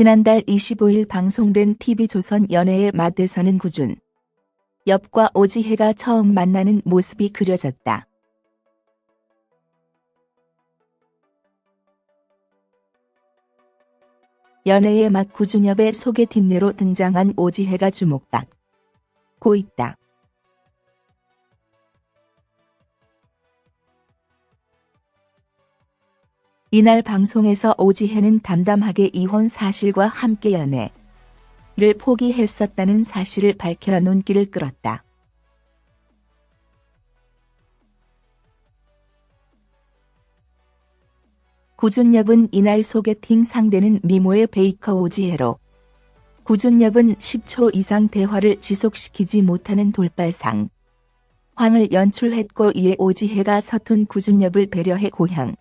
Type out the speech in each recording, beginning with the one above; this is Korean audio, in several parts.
지난달 25일 방송된 TV조선 연애의 맛에서는 구준. 엽과 오지혜가 처음 만나는 모습이 그려졌다. 연애의 맛 구준엽의 소개팅내로 등장한 오지혜가 주목받고 있다. 이날 방송에서 오지혜는 담담하게 이혼 사실과 함께 연애를 포기했었다는 사실을 밝혀 눈길을 끌었다. 구준엽은 이날 소개팅 상대는 미모의 베이커 오지혜로 구준엽은 10초 이상 대화를 지속시키지 못하는 돌발상 황을 연출했고 이에 오지혜가 서툰 구준엽을 배려해 고향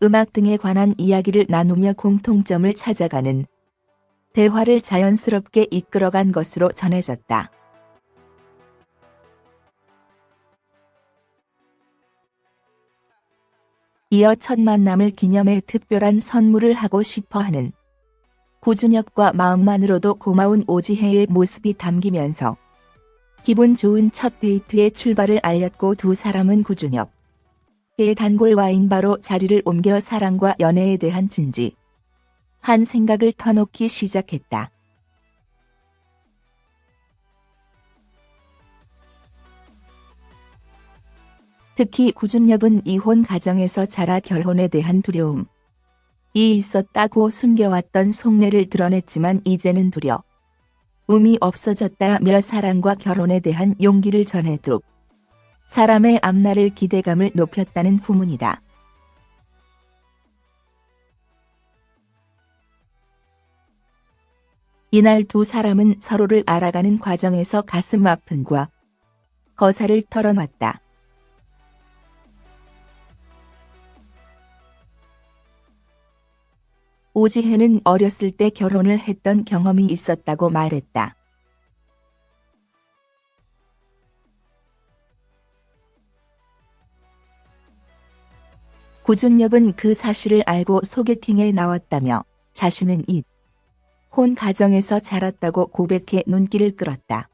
음악 등에 관한 이야기를 나누며 공통점을 찾아가는 대화를 자연스럽게 이끌어간 것으로 전해졌다. 이어 첫 만남을 기념해 특별한 선물을 하고 싶어 하는 구준엽과 마음만으로도 고마운 오지혜의 모습이 담기면서 기분 좋은 첫 데이트의 출발을 알렸고 두 사람은 구준 엽의 단골 와인바로 자리를 옮겨 사랑과 연애에 대한 진지 한 생각을 터놓기 시작했다. 특히 구준엽은 이혼 가정에서 자라 결혼에 대한 두려움. 이 있었다고 숨겨왔던 속내를 드러냈지만 이제는 두려움이 없어졌다며 사랑과 결혼에 대한 용기를 전해두 사람의 앞날을 기대감을 높였다는 후문이다. 이날 두 사람은 서로를 알아가는 과정에서 가슴 아픔과 거사를 털어놨다. 오지혜는 어렸을 때 결혼을 했던 경험이 있었다고 말했다. 구준엽은 그 사실을 알고 소개팅에 나왔다며 자신은 이 혼 가정에서 자랐다고 고백해 눈길을 끌었다.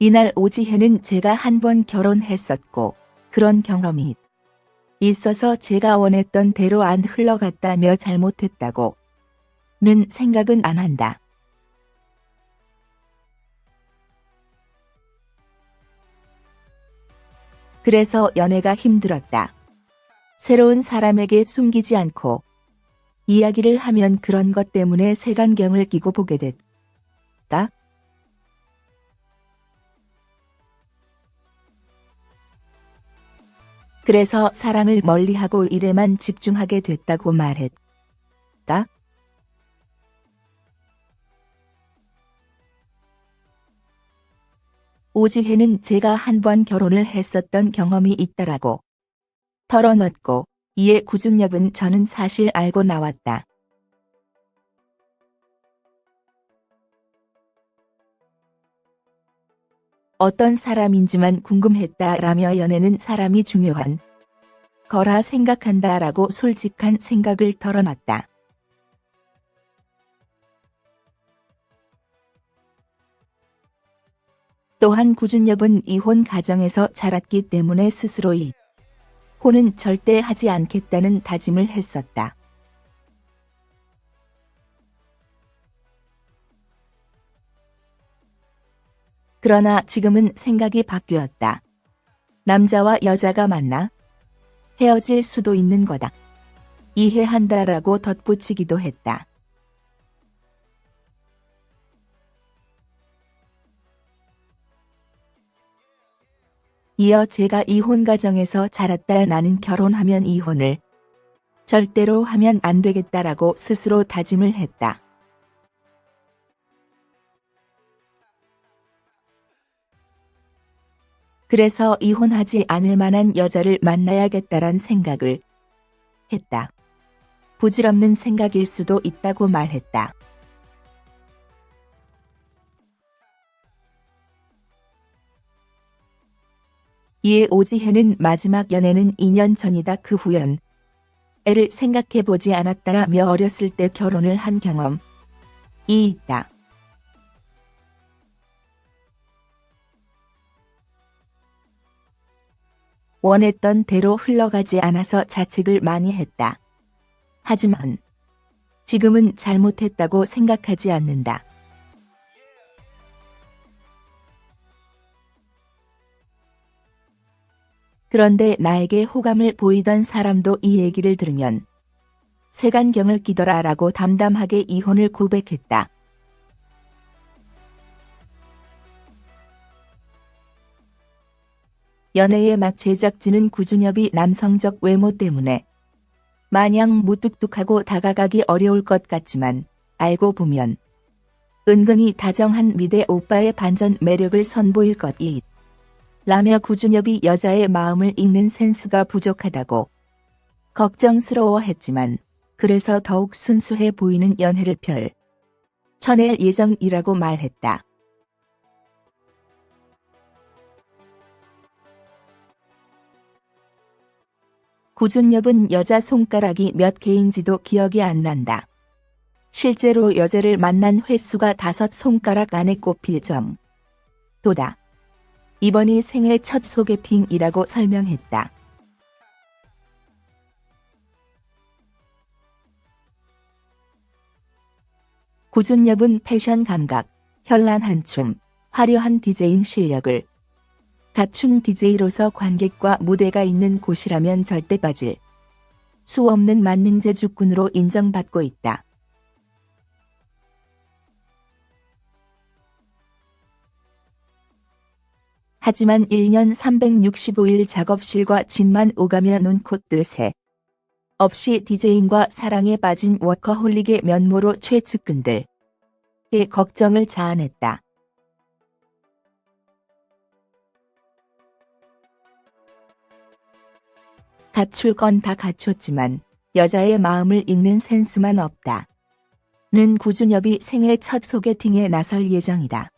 이날 오지혜는 제가 한 번 결혼했었고 그런 경험이 있어서 제가 원했던 대로 안 흘러갔다며 잘못했다고 는 생각은 안 한다. 그래서 연애가 힘들었다. 새로운 사람에게 숨기지 않고 이야기를 하면 그런 것 때문에 색안경을 끼고 보게 됐다. 그래서 사랑을 멀리하고 일에만 집중하게 됐다고 말했다. 오지혜는 제가 한 번 결혼을 했었던 경험이 있다라고 털어놓고 이에 구준엽은 저는 사실 알고 나왔다. 어떤 사람인지만 궁금했다라며 연애는 사람이 중요한 거라 생각한다라고 솔직한 생각을 털어놨다. 또한 구준엽은 이혼 가정에서 자랐기 때문에 스스로 이 혼은 절대 하지 않겠다는 다짐을 했었다. 그러나 지금은 생각이 바뀌었다. 남자와 여자가 만나 헤어질 수도 있는 거다. 이해한다라고 덧붙이기도 했다. 이어 제가 이혼 가정에서 자랐다 나는 결혼하면 이혼을 절대로 하면 안 되겠다라고 스스로 다짐을 했다. 그래서 이혼하지 않을 만한 여자를 만나야겠다란 생각을 했다. 부질없는 생각일 수도 있다고 말했다. 이에 오지혜는 마지막 연애는 2년 전이다 그 후연. 애를 생각해보지 않았다며 어렸을 때 결혼을 한 경험이 있다. 원했던 대로 흘러가지 않아서 자책을 많이 했다. 하지만 지금은 잘못했다고 생각하지 않는다. 그런데 나에게 호감을 보이던 사람도 이 얘기를 들으면 세간경을 끼더라 라고 담담하게 이혼을 고백했다. 연애의 막 제작진은 구준엽이 남성적 외모 때문에 마냥 무뚝뚝하고 다가가기 어려울 것 같지만 알고 보면 은근히 다정한 미대 오빠의 반전 매력을 선보일 것이 라며 구준엽이 여자의 마음을 읽는 센스가 부족하다고 걱정스러워했지만 그래서 더욱 순수해 보이는 연애를 펼 쳐낼 예정이라고 말했다. 구준엽은 여자 손가락이 몇 개인지도 기억이 안 난다. 실제로 여자를 만난 횟수가 다섯 손가락 안에 꼽힐 점. 도다. 이번이 생애 첫 소개팅이라고 설명했다. 구준엽은 패션 감각, 현란한 춤, 화려한 디제인 실력을 갖춘 DJ로서 관객과 무대가 있는 곳이라면 절대 빠질 수 없는 만능 제 주꾼으로 인정받고 있다. 하지만 1년 365일 작업실과 집만 오가며 눈콧뜰 새 없이 디제인과 사랑에 빠진 워커홀릭의 면모로 최측근들의 걱정을 자아냈다. 갖출 건 다 갖췄지만 여자의 마음을 읽는 센스만 없다. 는 구준엽이 생애 첫 소개팅에 나설 예정이다.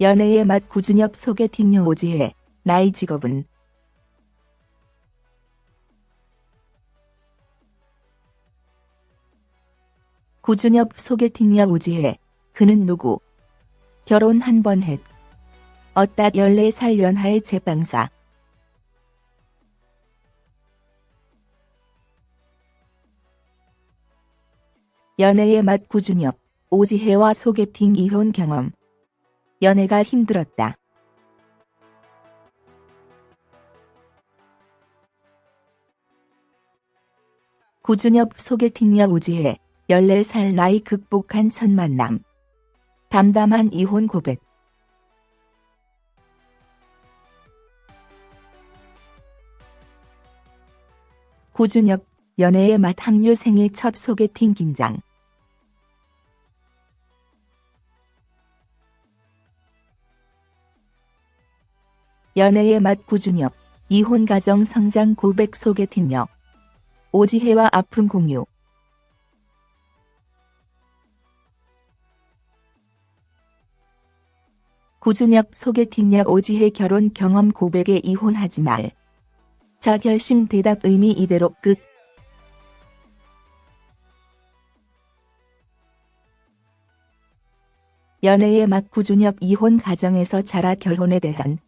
연애의 맛 구준엽 소개팅녀 오지혜 나이 직업은 구준엽 소개팅녀 오지혜 그는 누구 결혼 한 번 했. 어따 14살 연하의 제빵사. 연애의 맛 구준엽, 오지혜와 소개팅 이혼 경험. 연애가 힘들었다. 구준엽 소개팅녀 오지혜, 14살 나이 극복한 첫 만남. 담담한 이혼 고백. 고준혁, 연애의 맛 합류 생애 첫 소개팅 긴장. 연애의 맛 구준혁, 이혼 가정 성장 고백 소개팅녀. 오지혜와 아픈 공유. 구준혁 소개팅녀 오지혜 결혼 경험 고백에 이혼하지 말. 자 결심 대답 의미 이대로 끝. 연애의 막 구준혁 이혼 가정에서 자라 결혼에 대한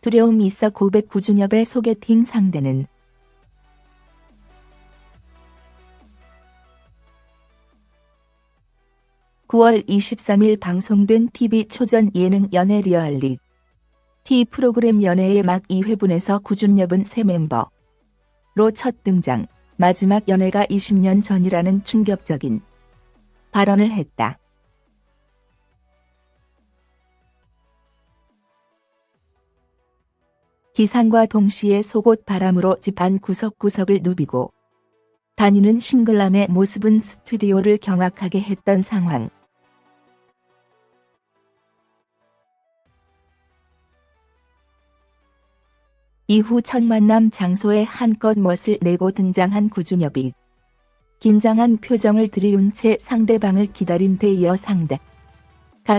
두려움이 있어 고백 구준혁의 소개팅 상대는 9월 23일 방송된 TV 초전 예능 연애 리얼리티 프로그램 연애의 막 2회분에서 구준엽은 새 멤버로 첫 등장, 마지막 연애가 20년 전이라는 충격적인 발언을 했다. 기상과 동시에 속옷 바람으로 집안 구석구석을 누비고 다니는 싱글남의 모습은 스튜디오를 경악하게 했던 상황. 이후 첫 만남 장소에 한껏 멋을 내고 등장한 구준엽이 긴장한 표정을 들이운 채 상대방을 기다린 대이어 상대가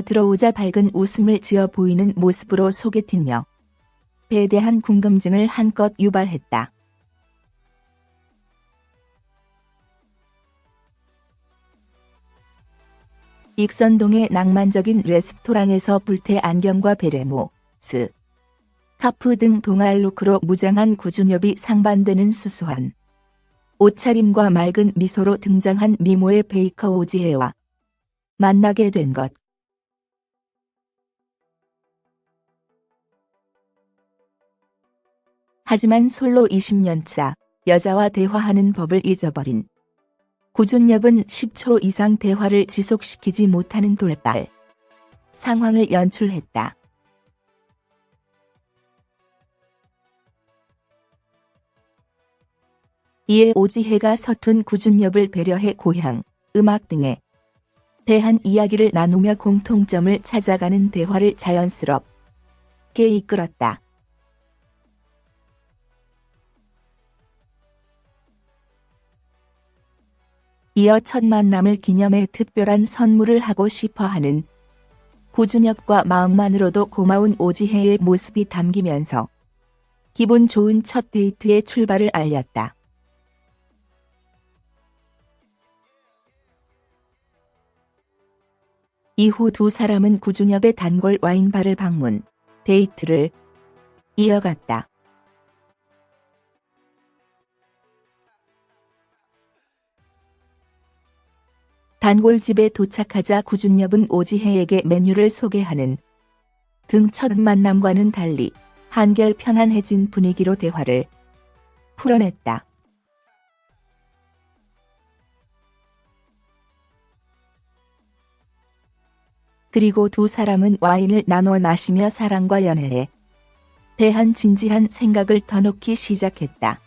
들어오자 밝은 웃음을 지어 보이는 모습으로 소개팅며 배에 대한 궁금증을 한껏 유발했다. 익선동의 낭만적인 레스토랑에서 불태 안경과 베레모, 스, 카프 등 동아일 look으로 무장한 구준엽이 상반되는 수수한 옷차림과 맑은 미소로 등장한 미모의 baker 오지혜와 만나게 된 것. 하지만 솔로 20년차 여자와 대화하는 법을 잊어버린 구준엽은 10초 이상 대화를 지속시키지 못하는 돌발 상황을 연출했다. 이에 오지혜가 서툰 구준엽을 배려해 고향, 음악 등에 대한 이야기를 나누며 공통점을 찾아가는 대화를 자연스럽게 이끌었다. 이어 첫 만남을 기념해 특별한 선물을 하고 싶어 하는 구준엽과 마음만으로도 고마운 오지혜의 모습이 담기면서 기분 좋은 첫 데이트의 출발을 알렸다. 이후 두 사람은 구준엽의 단골 와인바를 방문, 데이트를 이어갔다. 단골집에 도착하자 구준엽은 오지혜에게 메뉴를 소개하는 등 첫 만남과는 달리 한결 편안해진 분위기로 대화를 풀어냈다. 그리고 두 사람은 와인을 나눠 마시며 사랑과 연애에 대한 진지한 생각을 터놓기 시작했다.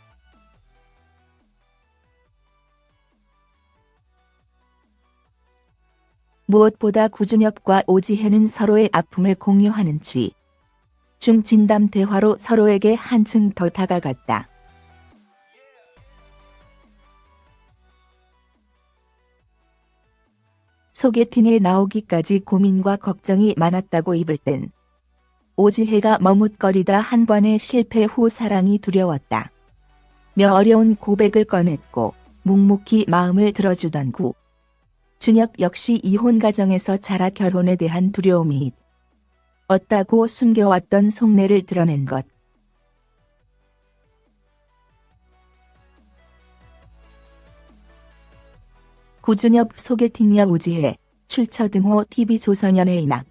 무엇보다 구준엽과 오지혜는 서로의 아픔을 공유하는 취. 중 진담 대화로 서로에게 한층 더 다가갔다. 소개팅에 나오기까지 고민과 걱정이 많았다고 입을 땐 오지혜가 머뭇거리다 한 번의 실패 후 사랑이 두려웠다. 며 어려운 고백을 꺼냈고 묵묵히 마음을 들어주던 구. 준혁 역시 이혼 가정에서 자라 결혼에 대한 두려움이 없다고 숨겨왔던 속내를 드러낸 것. 구준엽 소개팅녀 오지혜, 출처 등호 TV조선연예인 악.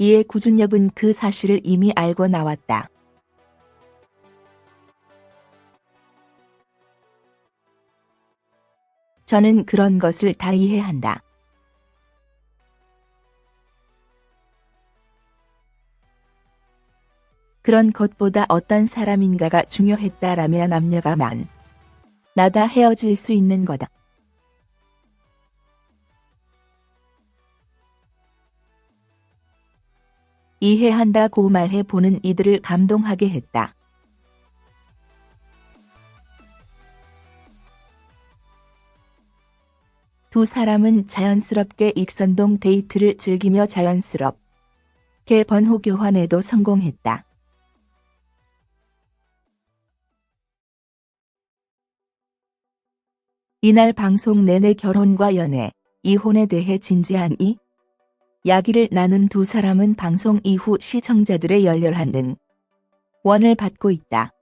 이에 구준엽은 그 사실을 이미 알고 나왔다. 저는 그런 것을 다 이해한다. 그런 것보다 어떤 사람인가가 중요했다라면 남녀가 만 나다 헤어질 수 있는 거다. 이해한다고 말해 보는 이들을 감동하게 했다. 두 사람은 자연스럽게 익선동 데이트를 즐기며 자연스럽게 번호 교환에도 성공했다. 이날 방송 내내 결혼과 연애, 이혼에 대해 진지한 이 이야기를 나눈 두 사람은 방송 이후 시청자들의 열렬한 응원을 받고 있다.